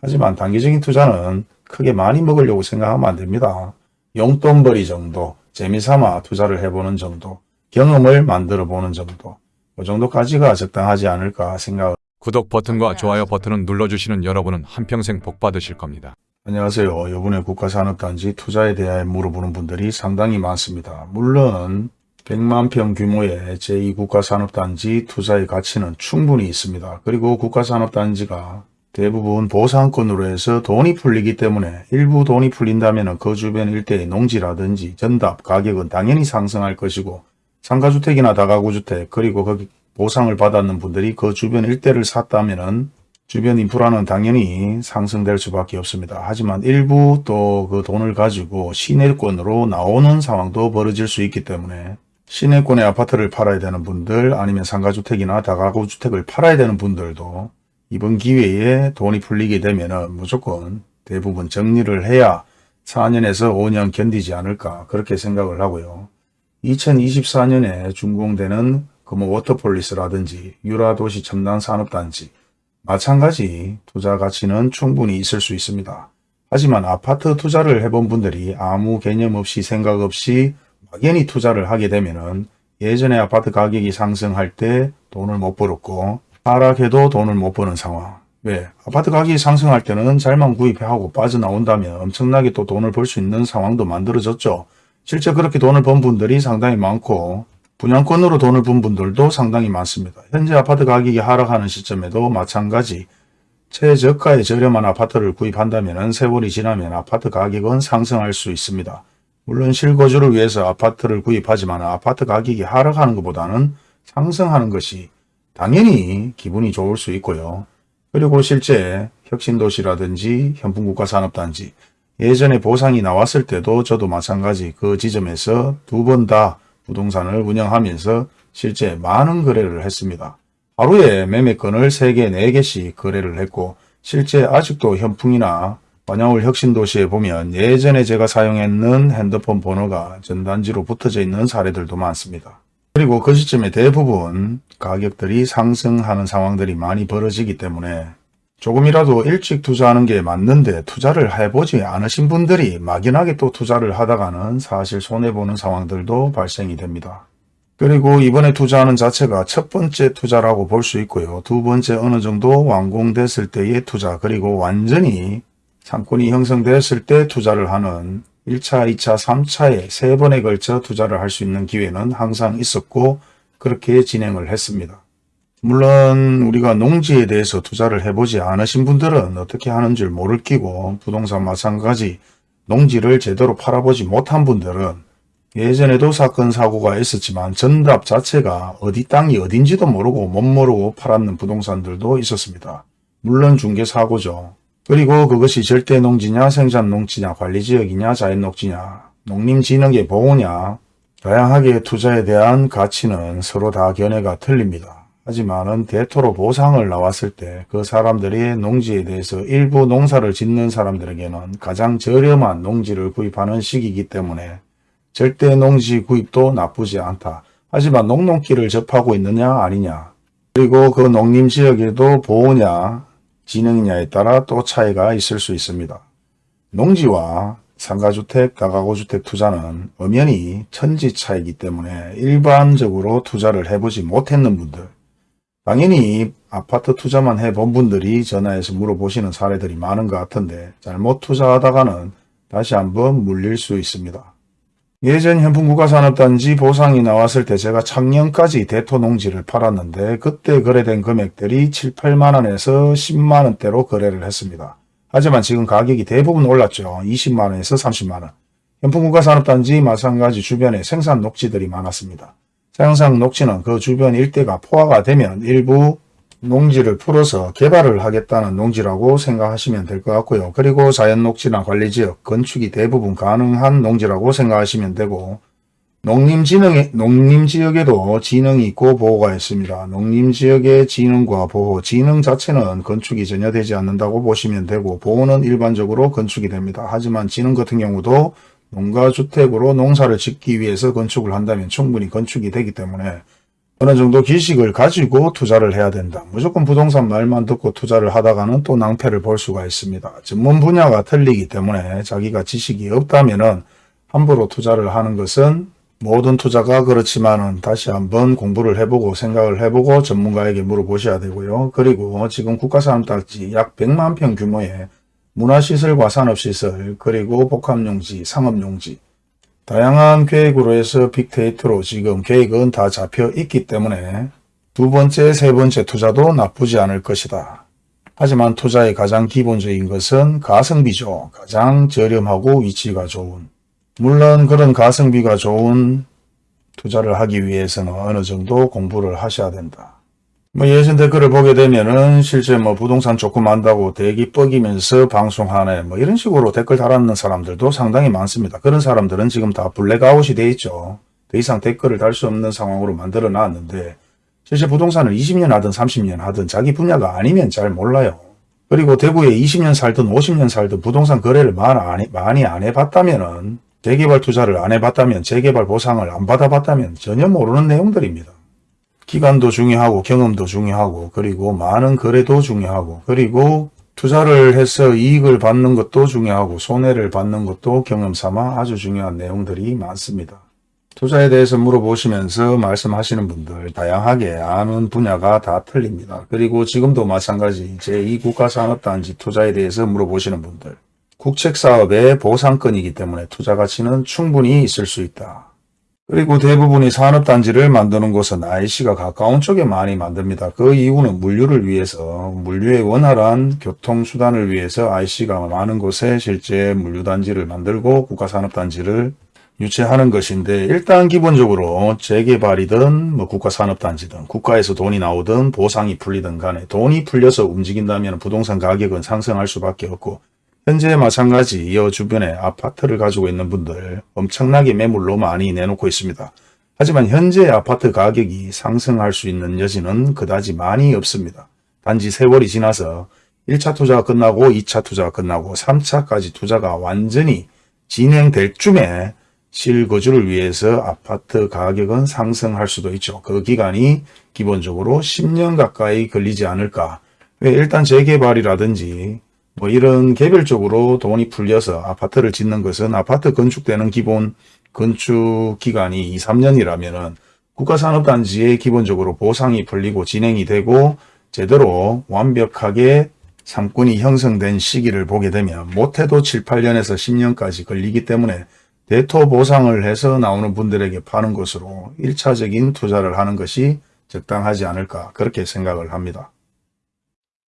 하지만 단기적인 투자는 크게 많이 먹으려고 생각하면 안 됩니다. 용돈벌이 정도, 재미삼아 투자를 해보는 정도, 경험을 만들어 보는 정도, 그 정도까지가 적당하지 않을까 생각을 구독 버튼과 좋아요 버튼을 눌러주시는 여러분은 한평생 복 받으실 겁니다. 안녕하세요. 이번에 국가산업단지 투자에 대해 물어보는 분들이 상당히 많습니다. 물론 100만 평 규모의 제2국가산업단지 투자의 가치는 충분히 있습니다. 그리고 국가산업단지가 대부분 보상권으로 해서 돈이 풀리기 때문에 일부 돈이 풀린다면 그 주변 일대의 농지라든지 전답 가격은 당연히 상승할 것이고 상가주택이나 다가구주택 그리고 거기 보상을 받았는 분들이 그 주변 일대를 샀다면 주변 인프라는 당연히 상승될 수밖에 없습니다. 하지만 일부 또 그 돈을 가지고 시내권으로 나오는 상황도 벌어질 수 있기 때문에 시내권의 아파트를 팔아야 되는 분들 아니면 상가주택이나 다가구주택을 팔아야 되는 분들도 이번 기회에 돈이 풀리게 되면 무조건 대부분 정리를 해야 4년에서 5년 견디지 않을까 그렇게 생각을 하고요. 2024년에 준공되는 금호 워터폴리스라든지 유라도시 첨단산업단지 마찬가지 투자 가치는 충분히 있을 수 있습니다. 하지만 아파트 투자를 해본 분들이 아무 개념 없이 생각 없이 막연히 투자를 하게 되면 은 예전에 아파트 가격이 상승할 때 돈을 못 벌었고 하락해도 돈을 못 버는 상황. 왜? 아파트 가격이 상승할 때는 잘만 구입하고 빠져나온다면 엄청나게 또 돈을 벌 수 있는 상황도 만들어졌죠. 실제 그렇게 돈을 번 분들이 상당히 많고 분양권으로 돈을 번 분들도 상당히 많습니다. 현재 아파트 가격이 하락하는 시점에도 마찬가지 최저가의 저렴한 아파트를 구입한다면 세월이 지나면 아파트 가격은 상승할 수 있습니다. 물론 실거주를 위해서 아파트를 구입하지만 아파트 가격이 하락하는 것보다는 상승하는 것이 당연히 기분이 좋을 수 있고요. 그리고 실제 혁신도시라든지 현풍국가산업단지 예전에 보상이 나왔을 때도 저도 마찬가지 그 지점에서 두 번 다 부동산을 운영하면서 실제 많은 거래를 했습니다. 하루에 매매건을 3개, 4개씩 거래를 했고 실제 아직도 현풍이나 반야울 혁신도시에 보면 예전에 제가 사용했는 핸드폰 번호가 전단지로 붙어져 있는 사례들도 많습니다. 그리고 그 시점에 대부분 가격들이 상승하는 상황들이 많이 벌어지기 때문에 조금이라도 일찍 투자하는 게 맞는데 투자를 해보지 않으신 분들이 막연하게 또 투자를 하다가는 사실 손해보는 상황들도 발생이 됩니다. 그리고 이번에 투자하는 자체가 첫 번째 투자라고 볼 수 있고요. 두 번째 어느 정도 완공됐을 때의 투자 그리고 완전히 상권이 형성됐을 때 투자를 하는 1차, 2차, 3차에 세 번에 걸쳐 투자를 할 수 있는 기회는 항상 있었고 그렇게 진행을 했습니다. 물론 우리가 농지에 대해서 투자를 해보지 않으신 분들은 어떻게 하는 줄 모를 끼고 부동산 마찬가지 농지를 제대로 팔아보지 못한 분들은 예전에도 사건 사고가 있었지만 전답 자체가 어디 땅이 어딘지도 모르고 못 모르고 팔았는 부동산들도 있었습니다. 물론 중개사고죠. 그리고 그것이 절대 농지냐 생산 농지냐 관리지역이냐 자연 녹지냐 농림진흥의 보호냐 다양하게 투자에 대한 가치는 서로 다 견해가 틀립니다. 하지만은 대토로 보상을 나왔을 때 그 사람들이 농지에 대해서 일부 농사를 짓는 사람들에게는 가장 저렴한 농지를 구입하는 시기이기 때문에 절대 농지 구입도 나쁘지 않다. 하지만 농농기를 접하고 있느냐 아니냐 그리고 그 농림지역에도 보호냐 진흥이냐에 따라 또 차이가 있을 수 있습니다. 농지와 상가주택, 다가구주택 투자는 엄연히 천지 차이기 때문에 일반적으로 투자를 해보지 못했는 분들 당연히 아파트 투자만 해본 분들이 전화해서 물어보시는 사례들이 많은 것 같은데 잘못 투자하다가는 다시 한번 물릴 수 있습니다. 예전 현풍국가산업단지 보상이 나왔을 때 제가 작년까지 대토농지를 팔았는데 그때 거래된 금액들이 7, 8만원에서 10만원대로 거래를 했습니다. 하지만 지금 가격이 대부분 올랐죠. 20만원에서 30만원. 현풍국가산업단지 마찬가지 주변에 생산 녹지들이 많았습니다. 생산 녹지는 그 주변 일대가 포화가 되면 일부 농지를 풀어서 개발을 하겠다는 농지라고 생각하시면 될 것 같고요. 그리고 자연녹지나 관리지역, 건축이 대부분 가능한 농지라고 생각하시면 되고 농림진흥의, 농림지역에도 진흥이 있고 보호가 있습니다. 농림지역의 진흥과 보호, 진흥 자체는 건축이 전혀 되지 않는다고 보시면 되고 보호는 일반적으로 건축이 됩니다. 하지만 진흥 같은 경우도 농가주택으로 농사를 짓기 위해서 건축을 한다면 충분히 건축이 되기 때문에 어느 정도 기식을 가지고 투자를 해야 된다. 무조건 부동산 말만 듣고 투자를 하다가는 또 낭패를 볼 수가 있습니다. 전문 분야가 틀리기 때문에 자기가 지식이 없다면 은 함부로 투자를 하는 것은 모든 투자가 그렇지만 은 다시 한번 공부를 해보고 생각을 해보고 전문가에게 물어보셔야 되고요. 그리고 지금 국가산업단지 약 100만 평 규모의 문화시설과 산업시설 그리고 복합용지, 상업용지 다양한 계획으로 해서 빅데이터로 지금 계획은 다 잡혀 있기 때문에 두 번째, 세 번째 투자도 나쁘지 않을 것이다. 하지만 투자의 가장 기본적인 것은 가성비죠. 가장 저렴하고 위치가 좋은. 물론 그런 가성비가 좋은 투자를 하기 위해서는 어느 정도 공부를 하셔야 된다. 뭐 예전 댓글을 보게 되면은 실제 뭐 부동산 조금 안다고 대기 뻐기면서 방송하네 뭐 이런 식으로 댓글 달았는 사람들도 상당히 많습니다. 그런 사람들은 지금 다 블랙아웃이 돼 있죠. 더 이상 댓글을 달 수 없는 상황으로 만들어 놨는데 실제 부동산을 20년 하든 30년 하든 자기 분야가 아니면 잘 몰라요. 그리고 대구에 20년 살든 50년 살든 부동산 거래를 많이 안, 해- 많이 안 해봤다면 은 재개발 투자를 안 해봤다면 재개발 보상을 안 받아봤다면 전혀 모르는 내용들입니다. 기간도 중요하고 경험도 중요하고 그리고 많은 거래도 중요하고 그리고 투자를 해서 이익을 받는 것도 중요하고 손해를 받는 것도 경험 삼아 아주 중요한 내용들이 많습니다. 투자에 대해서 물어보시면서 말씀하시는 분들 다양하게 아는 분야가 다 틀립니다. 그리고 지금도 마찬가지 제2국가산업단지 투자에 대해서 물어보시는 분들 국책사업의 보상권이기 때문에 투자 가치는 충분히 있을 수 있다. 그리고 대부분이 산업단지를 만드는 곳은 IC가 가까운 쪽에 많이 만듭니다. 그 이유는 물류를 위해서 물류의 원활한 교통수단을 위해서 IC가 많은 곳에 실제 물류단지를 만들고 국가산업단지를 유치하는 것인데 일단 기본적으로 재개발이든 뭐 국가산업단지든 국가에서 돈이 나오든 보상이 풀리든 간에 돈이 풀려서 움직인다면 부동산 가격은 상승할 수밖에 없고 현재 마찬가지 이 주변에 아파트를 가지고 있는 분들 엄청나게 매물로 많이 내놓고 있습니다. 하지만 현재 아파트 가격이 상승할 수 있는 여지는 그다지 많이 없습니다. 단지 세월이 지나서 1차 투자가 끝나고 2차 투자가 끝나고 3차까지 투자가 완전히 진행될 쯤에 실거주를 위해서 아파트 가격은 상승할 수도 있죠. 그 기간이 기본적으로 10년 가까이 걸리지 않을까. 왜 일단 재개발이라든지 뭐 이런 개별적으로 돈이 풀려서 아파트를 짓는 것은 아파트 건축되는 기본 건축 기간이 2, 3년이라면은 국가산업단지에 기본적으로 보상이 풀리고 진행이 되고 제대로 완벽하게 상권이 형성된 시기를 보게 되면 못해도 7, 8년에서 10년까지 걸리기 때문에 대토 보상을 해서 나오는 분들에게 파는 것으로 1차적인 투자를 하는 것이 적당하지 않을까 그렇게 생각을 합니다.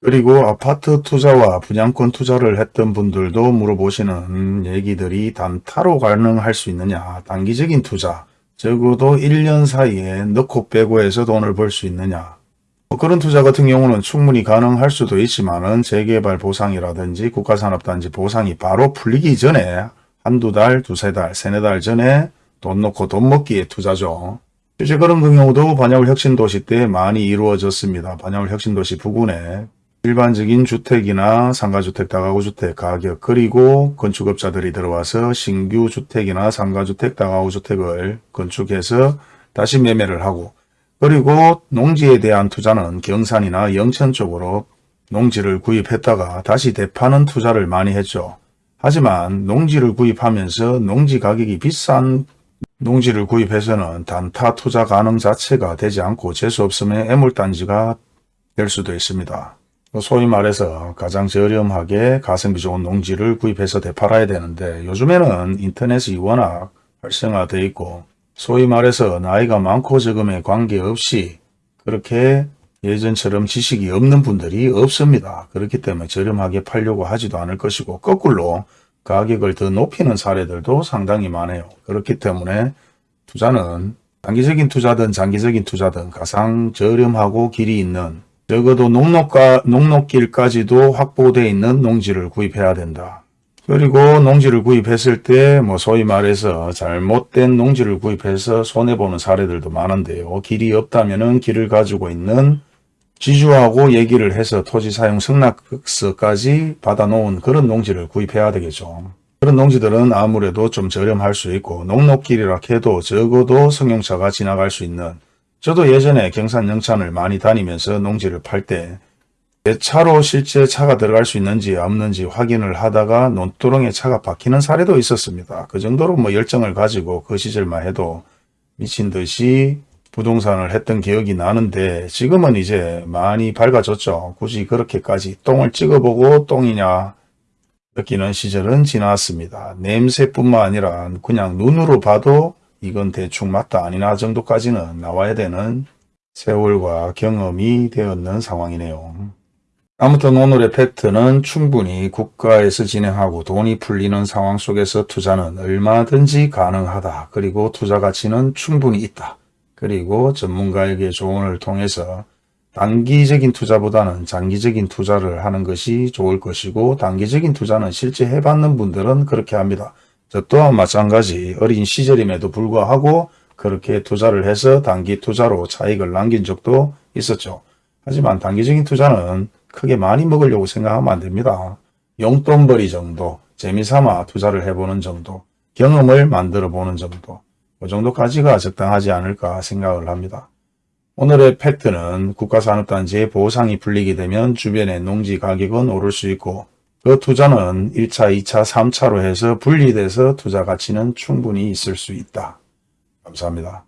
그리고 아파트 투자와 분양권 투자를 했던 분들도 물어보시는 얘기들이 단타로 가능할 수 있느냐 단기적인 투자 적어도 1년 사이에 넣고 빼고 해서 돈을 벌 수 있느냐 뭐 그런 투자 같은 경우는 충분히 가능할 수도 있지만 은 재개발 보상이라든지 국가산업단지 보상이 바로 풀리기 전에 한두 달, 두세 달, 세네 달 전에 돈 넣고 돈 먹기에 투자죠. 실제 그런 경우도 반야울 혁신도시 때 많이 이루어졌습니다. 반야울 혁신도시 부근에 일반적인 주택이나 상가주택, 다가구주택 가격 그리고 건축업자들이 들어와서 신규 주택이나 상가주택, 다가구주택을 건축해서 다시 매매를 하고 그리고 농지에 대한 투자는 경산이나 영천 쪽으로 농지를 구입했다가 다시 대파는 투자를 많이 했죠. 하지만 농지를 구입하면서 농지 가격이 비싼 농지를 구입해서는 단타 투자 가능 자체가 되지 않고 재수 없으면 애물단지가 될 수도 있습니다. 소위 말해서 가장 저렴하게 가성비 좋은 농지를 구입해서 되팔아야 되는데 요즘에는 인터넷이 워낙 활성화되어 있고 소위 말해서 나이가 많고 적음에 관계없이 그렇게 예전처럼 지식이 없는 분들이 없습니다. 그렇기 때문에 저렴하게 팔려고 하지도 않을 것이고 거꾸로 가격을 더 높이는 사례들도 상당히 많아요. 그렇기 때문에 투자는 단기적인 투자든 장기적인 투자든 가장 저렴하고 길이 있는 적어도 농록가, 농록길까지도 확보되어 있는 농지를 구입해야 된다. 그리고 농지를 구입했을 때 뭐 소위 말해서 잘못된 농지를 구입해서 손해보는 사례들도 많은데요. 길이 없다면 은 길을 가지고 있는 지주하고 얘기를 해서 토지 사용 승낙서까지 받아놓은 그런 농지를 구입해야 되겠죠. 그런 농지들은 아무래도 좀 저렴할 수 있고 농록길이라 해도 적어도 승용차가 지나갈 수 있는 저도 예전에 경산 영천을 많이 다니면서 농지를 팔 때 내 차로 실제 차가 들어갈 수 있는지 없는지 확인을 하다가 논두렁에 차가 박히는 사례도 있었습니다. 그 정도로 뭐 열정을 가지고 그 시절만 해도 미친 듯이 부동산을 했던 기억이 나는데 지금은 이제 많이 밝아졌죠. 굳이 그렇게까지 똥을 찍어보고 똥이냐 느끼는 시절은 지났습니다. 냄새뿐만 아니라 그냥 눈으로 봐도 이건 대충 맞다 아니나 정도까지는 나와야 되는 세월과 경험이 되었는 상황이네요. 아무튼 오늘의 팩트는 충분히 국가에서 진행하고 돈이 풀리는 상황 속에서 투자는 얼마든지 가능하다. 그리고 투자 가치는 충분히 있다. 그리고 전문가에게 조언을 통해서 단기적인 투자보다는 장기적인 투자를 하는 것이 좋을 것이고 단기적인 투자는 실제 해봤는 분들은 그렇게 합니다. 저 또한 마찬가지 어린 시절임에도 불구하고 그렇게 투자를 해서 단기 투자로 차익을 남긴 적도 있었죠. 하지만 단기적인 투자는 크게 많이 먹으려고 생각하면 안 됩니다. 용돈벌이 정도, 재미삼아 투자를 해보는 정도, 경험을 만들어 보는 정도, 그 정도까지가 적당하지 않을까 생각을 합니다. 오늘의 팩트는 국가산업단지의 보상이 풀리게 되면 주변의 농지 가격은 오를 수 있고 그 투자는 1차, 2차, 3차로 해서 분리돼서 투자 가치는 충분히 있을 수 있다. 감사합니다.